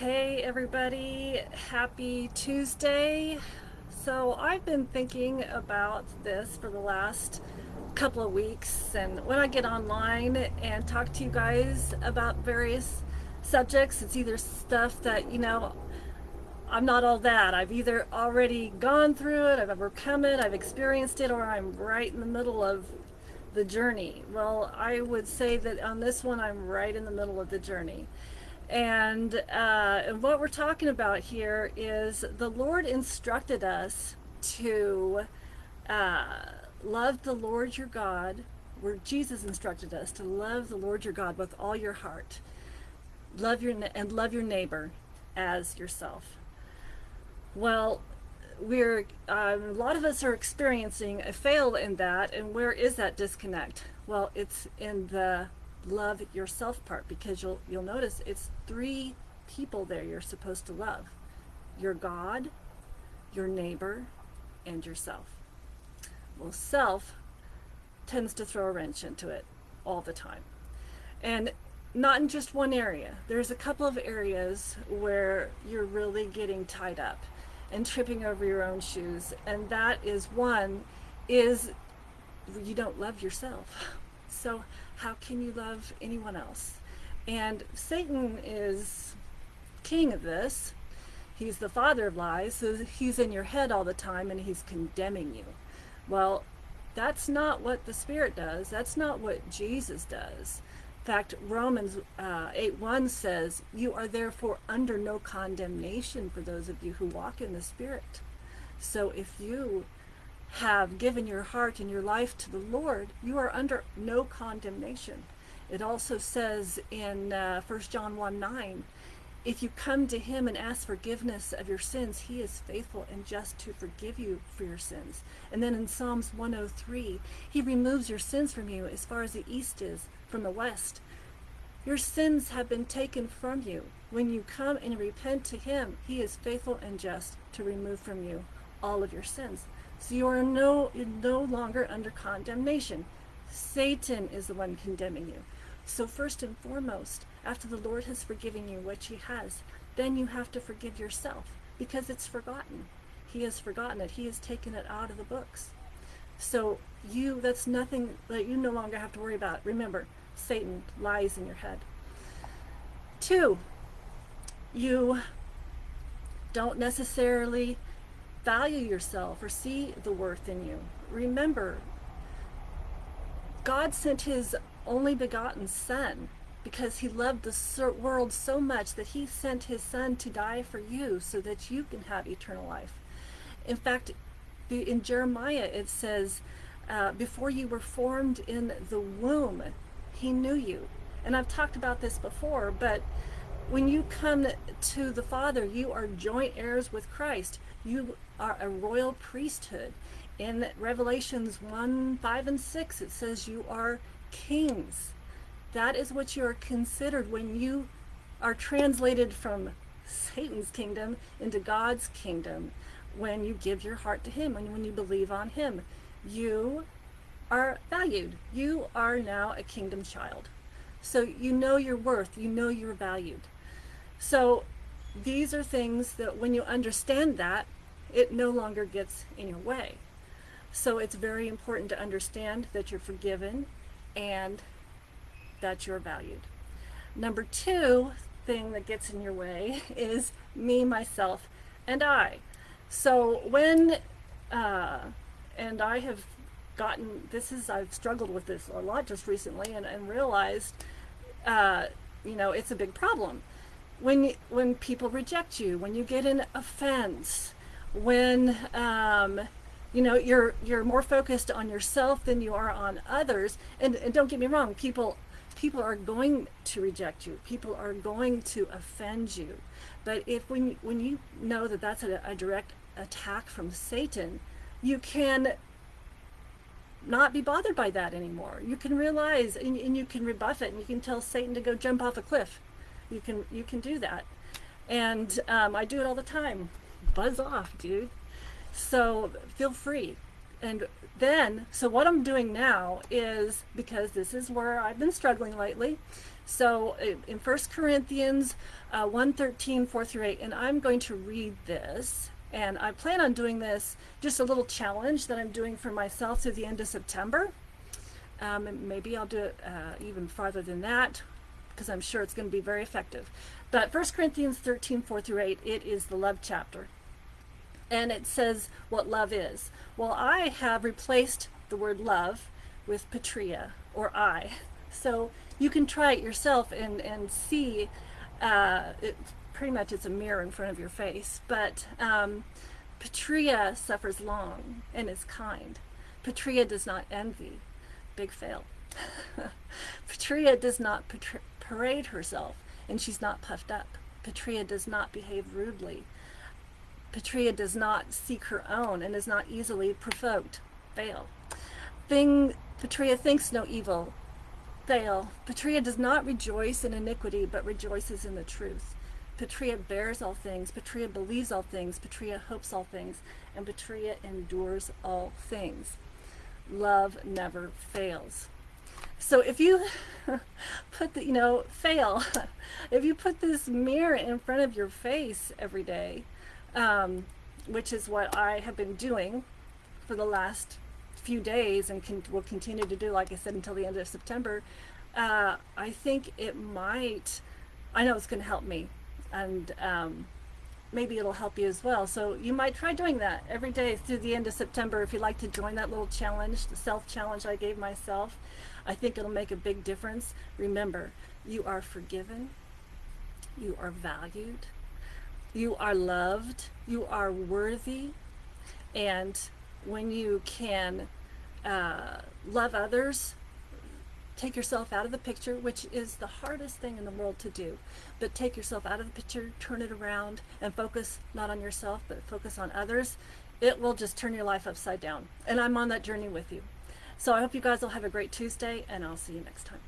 Hey everybody, happy Tuesday. So I've been thinking about this for the last couple of weeks and when I get online and talk to you guys about various subjects, it's either stuff that, you know, I'm not all that. I've either already gone through it, I've overcome it, I've experienced it, or I'm right in the middle of the journey. Well, I would say that on this one, I'm right in the middle of the journey. And, uh, what we're talking about here is the Lord instructed us to uh, love the Lord your God, where Jesus instructed us to love the Lord your God with all your heart, love your and love your neighbor as yourself. Well, we're um, a lot of us are experiencing a fail in that, and where is that disconnect? Well, it's in the love yourself part because you'll you'll notice it's three people there you're supposed to love. Your God your neighbor and yourself. Well self tends to throw a wrench into it all the time. And not in just one area. There's a couple of areas where you're really getting tied up and tripping over your own shoes. And that is one is you don't love yourself so how can you love anyone else? And Satan is king of this. He's the father of lies, so he's in your head all the time and he's condemning you. Well, that's not what the Spirit does. That's not what Jesus does. In fact, Romans uh, 8 1 says, You are therefore under no condemnation for those of you who walk in the Spirit. So if you have given your heart and your life to the Lord, you are under no condemnation. It also says in uh, 1 John 1 9, if you come to him and ask forgiveness of your sins, he is faithful and just to forgive you for your sins. And then in Psalms 103, he removes your sins from you as far as the east is from the west. Your sins have been taken from you. When you come and repent to him, he is faithful and just to remove from you all of your sins. So you are no, no longer under condemnation. Satan is the one condemning you. So first and foremost, after the Lord has forgiven you, which he has, then you have to forgive yourself because it's forgotten. He has forgotten it. He has taken it out of the books. So you, that's nothing that you no longer have to worry about. Remember, Satan lies in your head. Two, you don't necessarily value yourself or see the worth in you. Remember, God sent his only begotten son because he loved the world so much that he sent his son to die for you so that you can have eternal life. In fact, in Jeremiah it says, uh, before you were formed in the womb, he knew you. And I've talked about this before, but when you come to the Father, you are joint heirs with Christ. You are a royal priesthood. In Revelations 1, 5, and 6, it says you are kings. That is what you are considered when you are translated from Satan's kingdom into God's kingdom. When you give your heart to him and when you believe on him, you are valued. You are now a kingdom child. So you know your worth, you know you're valued. So these are things that when you understand that, it no longer gets in your way. So it's very important to understand that you're forgiven and that you're valued. Number two thing that gets in your way is me, myself, and I. So when, uh, and I have gotten, this is, I've struggled with this a lot just recently and, and realized, uh, you know, it's a big problem. When, when people reject you, when you get an offense, when um, you know you're you're more focused on yourself than you are on others. And, and don't get me wrong people people are going to reject you. People are going to offend you. But if when when you know that that's a, a direct attack from Satan you can not be bothered by that anymore. You can realize and, and you can rebuff it and you can tell Satan to go jump off a cliff you can you can do that and um, I do it all the time buzz off, dude. So feel free. And then, so what I'm doing now is, because this is where I've been struggling lately, So uh, in 1 Corinthians uh, 1 13, 4 through 8, and I'm going to read this. And I plan on doing this just a little challenge that I'm doing for myself through the end of September. Um, maybe I'll do it uh, even farther than that because I'm sure it's going to be very effective. But 1 Corinthians 13, 4 through 8, it is the love chapter. And it says what love is. Well, I have replaced the word love with patria or I. So you can try it yourself and, and see. Uh, it, pretty much it's a mirror in front of your face. But um, patria suffers long and is kind. Patria does not envy. Big fail. Patria does not parade herself and she's not puffed up. Patria does not behave rudely. Patria does not seek her own and is not easily provoked. Fail. Thing Patria thinks no evil. Fail. Patria does not rejoice in iniquity, but rejoices in the truth. Patria bears all things. Patria believes all things. Patria hopes all things. And Patria endures all things. Love never fails. So if you put the, you know, fail, if you put this mirror in front of your face every day, um, which is what I have been doing for the last few days and can, will continue to do, like I said, until the end of September, uh, I think it might, I know it's going to help me. And um, maybe it'll help you as well. So you might try doing that every day through the end of September if you'd like to join that little challenge, the self-challenge I gave myself. I think it'll make a big difference. Remember, you are forgiven, you are valued, you are loved, you are worthy, and when you can uh, love others take yourself out of the picture, which is the hardest thing in the world to do. But take yourself out of the picture, turn it around, and focus not on yourself, but focus on others. It will just turn your life upside down. And I'm on that journey with you. So I hope you guys will have a great Tuesday, and I'll see you next time.